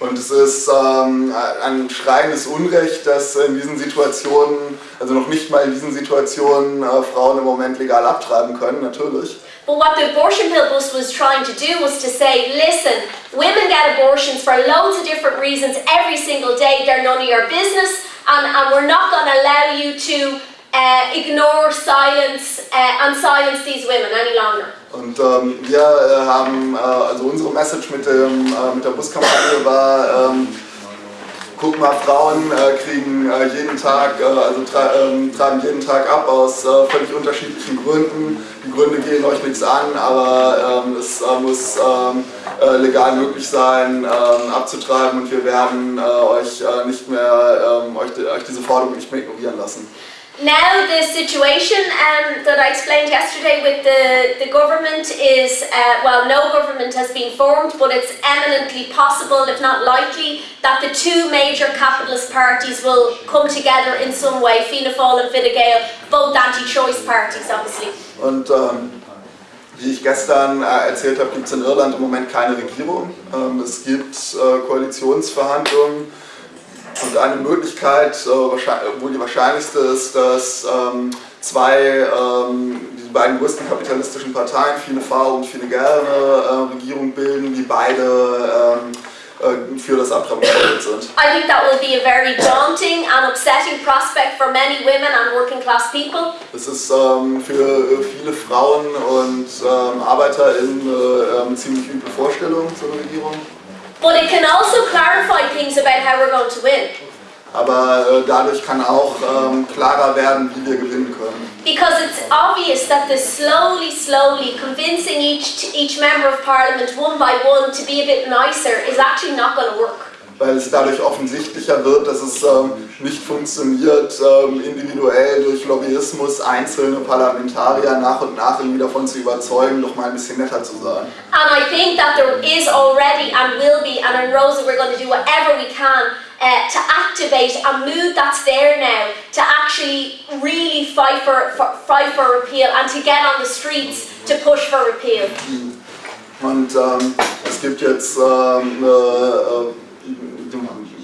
Und es ist ähm, ein schreiendes Unrecht, dass in diesen Situationen, also noch nicht mal in diesen Situationen, äh, Frauen im Moment legal abtreiben können, natürlich. But what the abortion pill bus was trying to do was to say, listen, women get abortions for loads of different reasons every single day. They're none of your business, and, and we're not going to allow you to uh, ignore, silence, uh, and silence these women any longer. Und ähm, wir äh, haben, äh, also unsere Message mit, dem, äh, mit der Buskampagne war, ähm, guck mal, Frauen äh, kriegen äh, jeden Tag, äh, also tra ähm, tragen jeden Tag ab aus äh, völlig unterschiedlichen Gründen. Die Gründe gehen euch nichts an, aber ähm, es äh, muss ähm, äh, legal möglich sein, abzutreiben und wir werden euch nicht mehr, euch, euch diese Forderung nicht mehr ignorieren lassen. Now the situation um, that I explained yesterday with the, the government is, uh, well, no government has been formed, but it's eminently possible, if not likely, that the two major capitalist parties will come together in some way, Fianna Fáil and Fine Gael, both anti-choice parties, obviously. Und ähm, wie ich gestern äh, erzählt habe, gibt es in Irland im Moment keine Regierung. Ähm, es gibt äh, Koalitionsverhandlungen und eine Möglichkeit, äh, wohl die wahrscheinlichste ist, dass ähm, zwei, ähm, die beiden größten kapitalistischen Parteien, Fine Gael und Fine Gael, eine äh, Regierung bilden, die beide ähm, äh, für das Abtreibungsverbot sind. I think that will be a very daunting and upsetting prospect for many women and working class people. Es ist ähm, für äh, viele Frauen und ähm, ArbeiterInnen ähm, ziemlich üble Vorstellung eine Regierung. But it can also clarify things about how we're going to win. Aber äh, dadurch kann auch ähm, klarer werden, wie wir gewinnen können. Because it's obvious that the slowly, slowly convincing each each member of parliament one by one to be a bit nicer is actually not going to work. Weil es dadurch offensichtlicher wird, dass es ähm, nicht funktioniert, ähm, individuell durch Lobbyismus einzelne Parlamentarier nach und nach irgendwie davon zu überzeugen, doch mal ein bisschen netter zu sein. And I think that there is already and will be, and in Rosa we're going to do whatever we can uh, to activate a mood that's there now to actually really fight for, for fight for repeal and to get on the streets to push for repeal. Und ähm, es gibt jetzt ähm, äh, äh,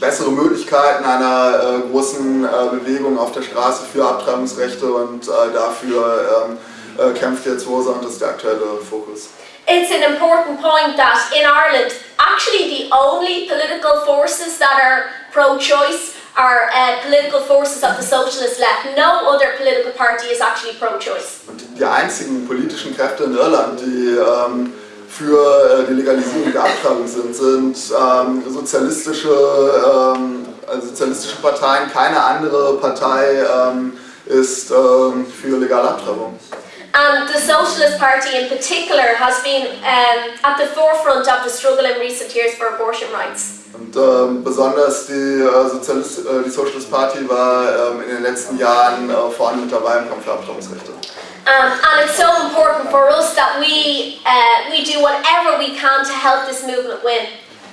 bessere Möglichkeiten einer äh, großen äh, Bewegung auf der Straße für Abtreibungsrechte und äh, dafür ähm, äh, kämpft jetzt Rosa und das ist der aktuelle Fokus. It's an important point that in Ireland, actually the only political forces that are pro-choice are uh, political forces of the socialist left. No other political party is actually pro-choice. Und die einzigen politischen Kräfte in Irland, die ähm, für äh, die Legalisierung der Abtreibung sind, sind ähm, sozialistische, ähm, also sozialistische Parteien. Keine andere Partei ähm, ist ähm, für legale Abtreibung. And the Socialist Party in particular has been at the forefront of the struggle in recent years for abortion rights. Und ähm, besonders die, äh, Sozialist, äh, die Socialist Party war ähm, in den letzten Jahren äh, vorne mit dabei im Kampf für Abtreibungsrechte. Um, and it's so important for us that we, uh, we do whatever we can to help this movement win.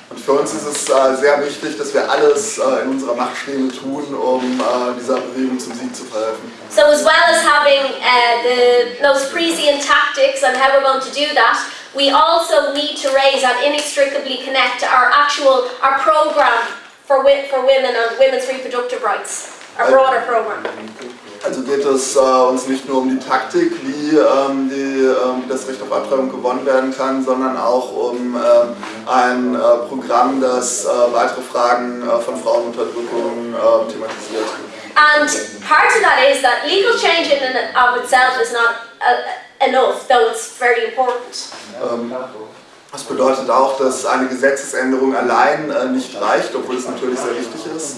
Und für uns ist es äh, sehr wichtig, dass wir alles äh, in unserer Macht Stehende tun, um äh, dieser Bewegung zum Sieg zu verhelfen. So as well as having uh, the most Parisian tactics and how we're going to do that, we also need to raise and inextricably connect our actual, our program for, wi- for women and women's reproductive rights, our broader program. Also geht es äh, uns nicht nur um die Taktik, wie, ähm, die, ähm, das Recht auf Abtreibung gewonnen werden kann, sondern auch um ähm, ein äh, Programm, das äh, weitere Fragen äh, von Frauenunterdrückung äh, thematisiert. And part of that is that legal change in and of itself is not uh, enough, though it's very important. Ähm, das bedeutet auch, dass eine Gesetzesänderung allein äh, nicht reicht, obwohl es natürlich sehr wichtig ist.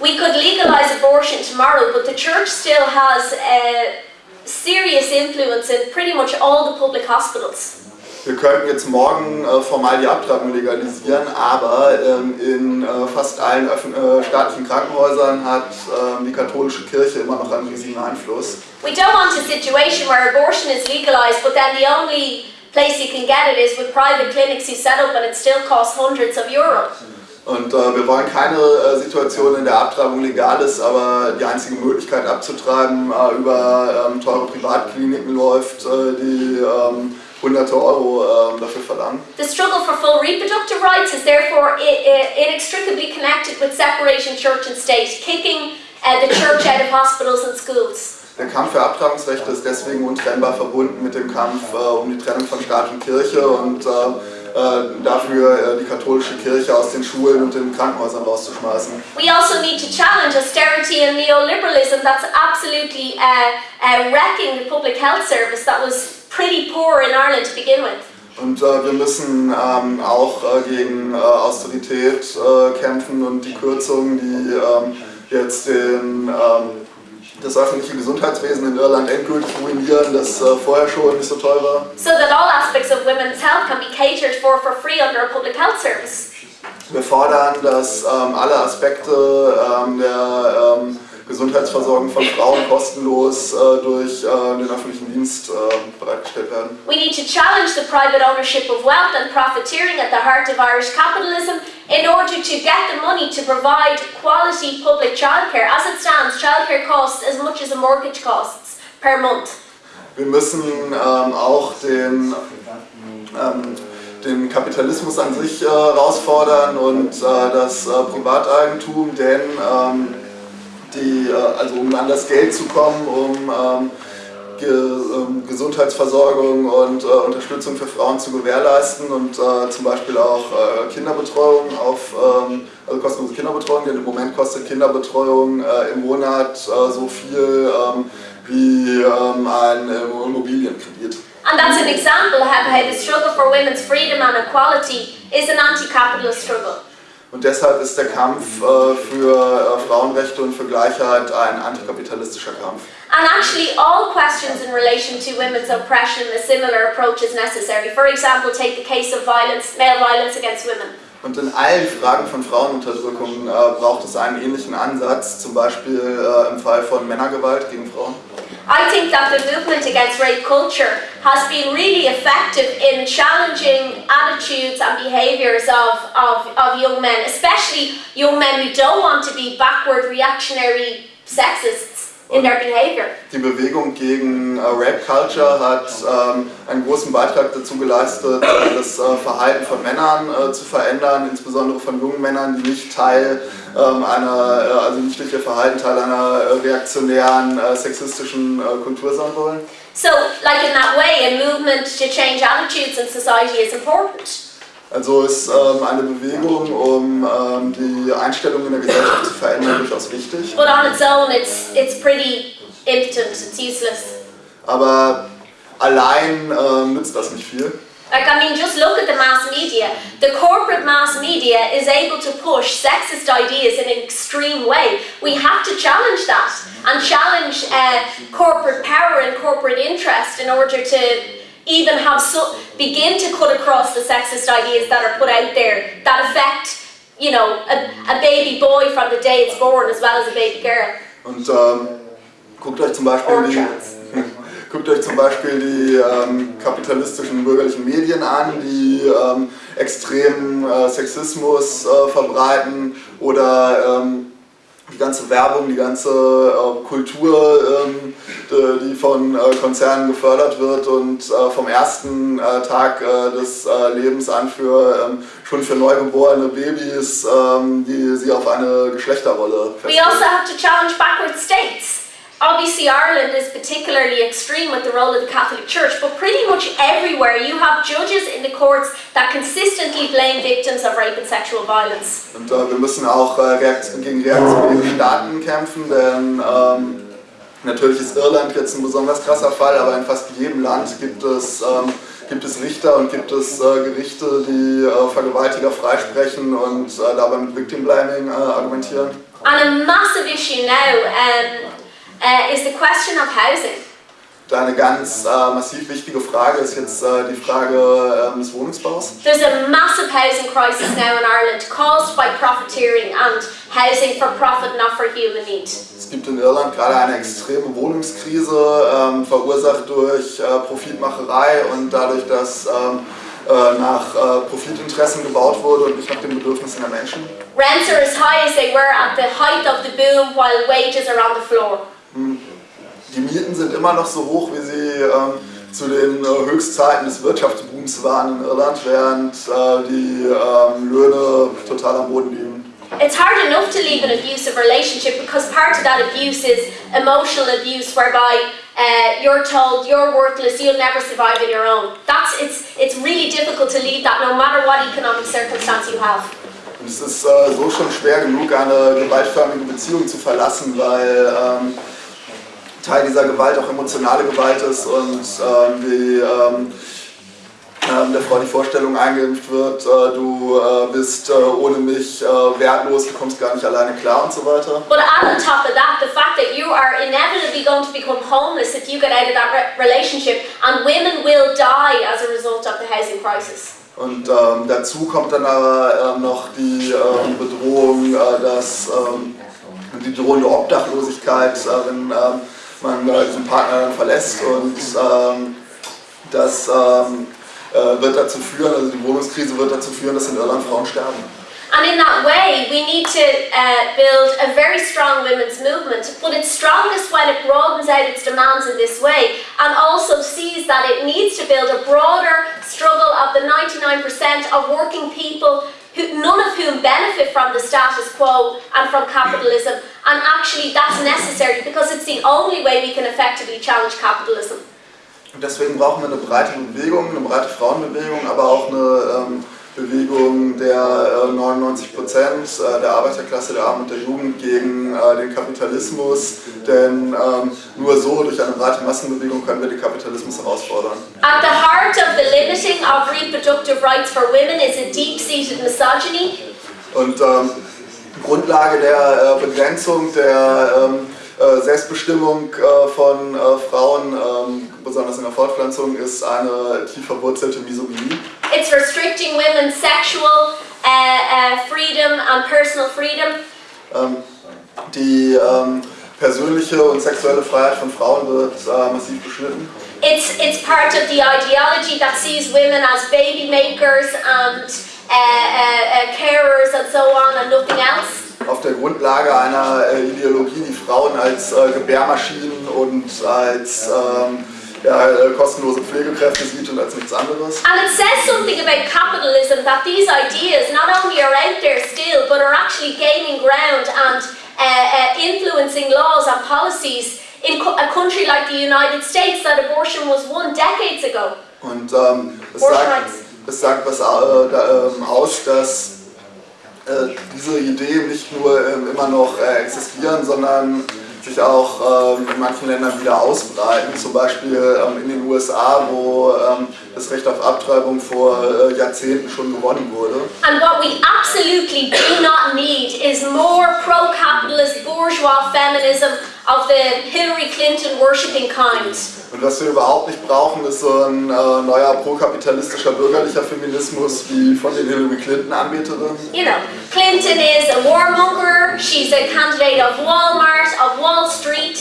We could legalize abortion tomorrow, but the church still has a serious influence in pretty much all the public hospitals. Wir könnten jetzt morgen äh, formal die Abtreibung legalisieren, aber ähm, in äh, fast allen äh, staatlichen Krankenhäusern hat ähm, die katholische Kirche immer noch einen riesigen Einfluss. We don't want a situation where abortion is legalized, but then the only place you can get it is with private clinics you set up and it still costs hundreds of euro. Und äh, wir wollen keine äh, Situation, in der Abtreibung legal ist, aber die einzige Möglichkeit abzutreiben äh, über ähm, teure Privatkliniken läuft, äh, die ähm, hunderte Euro ähm, dafür verlangen. The struggle for full reproductive rights is therefore inextricably connected with separation church and state, kicking uh, the church out of hospitals and schools. Der Kampf für Abtreibungsrechte ist deswegen untrennbar verbunden mit dem Kampf äh, um die Trennung von Staat und Kirche und äh, dafür äh, die katholische Kirche aus den Schulen und den Krankenhäusern rauszuschmeißen. We also need to challenge austerity and neoliberalism that's absolutely uh, uh, wrecking the public health service that was pretty poor in Ireland to begin with. Und äh, wir müssen ähm, auch äh, gegen äh, Austerität äh, kämpfen und die Kürzungen, die ähm, jetzt den, ähm, das öffentliche Gesundheitswesen in Irland endgültig ruinieren, das äh, vorher schon nicht so toll war. So that all aspects of women's health can be catered for for free under a public health service. Wir fordern, dass ähm, alle Aspekte ähm, der ähm, Gesundheitsversorgung von Frauen kostenlos äh, durch äh, den öffentlichen Dienst äh, bereitgestellt werden. We need to challenge the private ownership of wealth and profiteering at the heart of Irish capitalism in order to get the money to provide quality public childcare. As it stands, childcare costs as much as a mortgage costs per month. Wir müssen ähm, auch den, ähm, den Kapitalismus an sich äh, herausfordern und äh, das äh, Privateigentum, denn ähm, die, äh, also um an das Geld zu kommen, um ähm, Ge ähm, Gesundheitsversorgung und äh, Unterstützung für Frauen zu gewährleisten und äh, zum Beispiel auch äh, Kinderbetreuung auf, ähm, also kostenlose Kinderbetreuung, denn im Moment kostet Kinderbetreuung äh, im Monat äh, so viel ähm, wie ähm, ein äh, Immobilienkredit. And that's an example of how the struggle for women's freedom and equality is an anti-capitalist struggle. Und deshalb ist der Kampf äh, für äh, Frauenrechte und für Gleichheit ein antikapitalistischer Kampf. And actually, all questions in relation to women's oppression, a similar approach is necessary. For example, take the case of violence, male violence against women. Und in allen Fragen von Frauenunterdrückung äh, braucht es einen ähnlichen Ansatz, zum Beispiel äh, im Fall von Männergewalt gegen Frauen. I think that the movement against rape culture has been really effective in challenging attitudes and behaviours of, of, of young men, especially young men who don't want to be backward reactionary sexists in their behaviour. Die Bewegung gegen äh, Rape Culture hat ähm, einen großen Beitrag dazu geleistet, äh, das äh, Verhalten von Männern äh, zu verändern, insbesondere von jungen Männern, die nicht Teil ähm, einer, äh, also nicht durch ihr Verhalten Teil einer reaktionären, sexistischen Kultur sein wollen. So, like in that way, a movement to change attitudes in society is important. Also ist ähm, eine Bewegung, um ähm, die Einstellung in der Gesellschaft zu verändern, durchaus wichtig. But on its own, it's, it's pretty impotent, it's useless. Aber allein ähm, nützt das nicht viel. Like, I mean, just look at the mass media. The corporate mass media is able to push sexist ideas in an extreme way. We have to challenge that and challenge uh, corporate power and corporate interest in order to even have so, begin to cut across the sexist ideas that are put out there that affect, you know, a, a baby boy from the day it's born as well as a baby girl. Und ähm, guckt euch zum Beispiel die, [LAUGHS] guckt euch zum Beispiel die ähm, kapitalistischen bürgerlichen Medien an, die ähm, extremen äh, Sexismus äh, verbreiten oder ähm, die ganze Werbung, die ganze äh, Kultur, ähm, die, die von äh, Konzernen gefördert wird und äh, vom ersten äh, Tag äh, des äh, Lebens an für ähm, schon für neugeborene Babys, ähm, die sie auf eine Geschlechterrolle We festlegen. also have to challenge backward states. Obviously, Ireland is particularly extreme with the role of the Catholic Church, but pretty much everywhere you have judges in the courts that consistently blame victims of rape and sexual violence. Und äh, wir müssen auch äh, reakt gegen reaktionäre Staaten kämpfen, denn ähm, natürlich ist Irland jetzt ein besonders krasser Fall, aber in fast jedem Land gibt es, ähm, gibt es Richter und gibt es äh, Gerichte, die äh, Vergewaltiger freisprechen und äh, dabei mit Victim Blaming äh, argumentieren. And a massive issue now um, uh, is the question of housing. Eine ganz äh, massiv wichtige Frage ist jetzt äh, die Frage ähm, des Wohnungsbaus. There's a massive housing crisis now in Ireland caused by profiteering and housing for profit, not for human need. Es gibt in Irland gerade eine extreme Wohnungskrise, ähm, verursacht durch äh, Profitmacherei und dadurch, dass ähm, äh, nach äh, Profitinteressen gebaut wurde und nicht nach den Bedürfnissen der Menschen. Rents are as high as they were at the height of the boom while wages are on the floor. Die Mieten sind immer noch so hoch, wie sie ähm, zu den äh, Höchstzeiten des Wirtschaftsbooms waren in Irland, während äh, die ähm, Löhne total am Boden liegen. It's hard enough to leave an abusive relationship because part of that abuse is emotional abuse, whereby uh, you're told you're worthless, you'll never survive on your own. That's it's it's really difficult to leave that no matter what economic circumstance you have. Und es ist äh, so schon schwer genug, eine gewaltförmige Beziehung zu verlassen, weil ähm, Teil dieser Gewalt auch emotionale Gewalt ist und ähm, die ähm, ähm, der Frau die Vorstellung eingeimpft wird, äh, du äh, bist äh, ohne mich äh, wertlos, du kommst gar nicht alleine klar und so weiter. But on top of that, the fact that you are inevitably going to become homeless if you get out of that re relationship, and women will die as a result of the housing crisis. Und ähm, dazu kommt dann aber ähm, noch die ähm, Bedrohung, äh, dass die drohende Obdachlosigkeit, äh, wenn man äh, diesen Partner dann verlässt und ähm, das ähm, äh, wird dazu führen, also die Wohnungskrise wird dazu führen, dass in Irland Frauen sterben. And in that way, we need to uh, build a very strong women's movement, but it's strongest when it broadens out its demands in this way and also sees that it needs to build a broader struggle of the 99% of working people, who, none of whom benefit from the status quo and from capitalism. And actually, that's necessary because it's the only way we can effectively challenge capitalism. Deswegen brauchen wir eine breite Bewegung, eine breite Frauenbewegung, aber auch eine ähm, Bewegung der äh, 99 Prozent äh, der Arbeiterklasse, der Armen und der Jugend gegen äh, den Kapitalismus. Denn ähm, nur so, durch eine breite Massenbewegung, können wir den Kapitalismus herausfordern. At the heart of the limiting of reproductive rights for women is a deep-seated misogyny. Und ähm, Grundlage der äh, Begrenzung der ähm, äh, Selbstbestimmung äh, von äh, Frauen, ähm, besonders in der Fortpflanzung, ist eine tief verwurzelte Misogynie. It's restricting women's sexual uh, uh, freedom and personal freedom. Ähm, die ähm, persönliche und sexuelle Freiheit von Frauen wird äh, massiv beschnitten. It's, it's part of the ideology that sees women as baby makers and uh, uh, uh, carers and so on and nothing else. Auf der Grundlage einer äh, Ideologie, die Frauen als äh, Gebärmaschinen und als ähm, ja, äh, kostenlose Pflegekräfte sieht und als nichts anderes. And it says something about capitalism that these ideas not only are out there still, but are actually gaining ground and uh, uh, influencing laws and policies in a country like the United States that abortion was won decades ago. Und ähm, es, sagt, es sagt was äh, da, ähm, aus, dass äh, diese Ideen nicht nur ähm, immer noch äh, existieren, sondern sich auch ähm, in manchen Ländern wieder ausbreiten. Zum Beispiel ähm, in den USA, wo ähm, das Recht auf Abtreibung vor äh, Jahrzehnten schon gewonnen wurde. And what we absolutely do not need is more pro-capitalist bourgeois feminism of the Hillary Clinton worshipping kind. Und was wir überhaupt nicht brauchen, ist so ein äh, neuer prokapitalistischer bürgerlicher Feminismus wie von den Hillary Clinton Anbeterinnen. You know, Clinton is a warmonger, she's a candidate of Walmart, of Wall Street.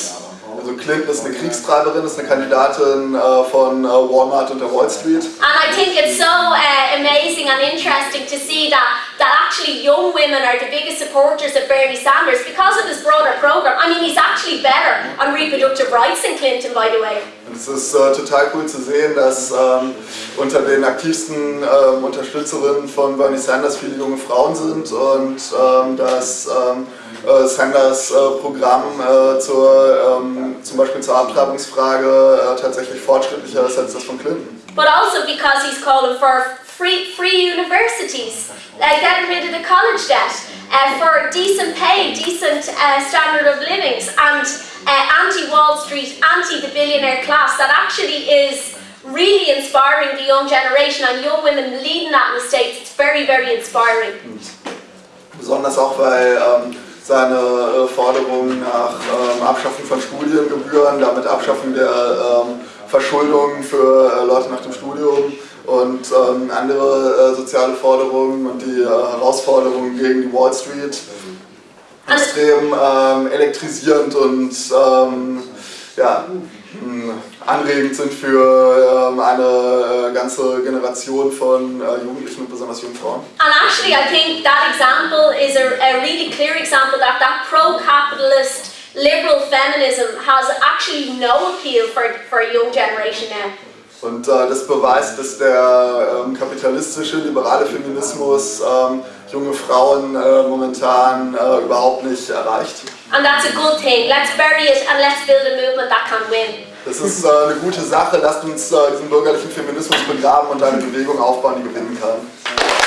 Also Clinton ist eine Kriegstreiberin, ist eine Kandidatin äh, von äh, Walmart und der Wall Street. And I think it's so uh, amazing and interesting to see that, that actually young women are the biggest supporters of Bernie Sanders because of his broader program. I mean, he's actually better on reproductive rights than Clinton, by the way. Und es ist äh, total cool zu sehen, dass ähm, unter den aktivsten ähm, Unterstützerinnen von Bernie Sanders viele junge Frauen sind und ähm, dass ähm, äh, Sanders äh, Programm äh, zur, ähm, zum Beispiel zur Abtreibungsfrage äh, tatsächlich fortschrittlicher ist als das von Clinton. But also because he's calling for free, free universities, uh, getting rid of the college debt, uh, for decent pay, decent uh, standard of livings, and uh, anti-Wall Street, anti-the billionaire class that actually is really inspiring the young generation and young women leading that in the States. It's very, very inspiring. Besonders auch, weil ähm, seine äh, Forderung nach ähm, Abschaffung von Studiengebühren, damit Abschaffung der ähm, Verschuldung für äh, Leute nach dem Studium und ähm, andere äh, soziale Forderungen und die äh, Herausforderungen gegen die Wall Street extrem ähm, elektrisierend und ähm, ja, mh, anregend sind für ähm, eine äh, ganze Generation von äh, Jugendlichen und besonders jungen Frauen. And actually, I think that example is a, a really clear example that that pro-capitalist liberal feminism has actually no appeal for, for a young generation now. Und äh, das beweist, dass der ähm, kapitalistische, liberale Feminismus ähm, junge Frauen äh, momentan äh, überhaupt nicht erreicht. And that's a good thing. Let's bury it and let's build a movement that can win. Das ist äh, eine gute Sache. Lasst uns äh, diesen bürgerlichen Feminismus begraben und eine Bewegung aufbauen, die gewinnen kann.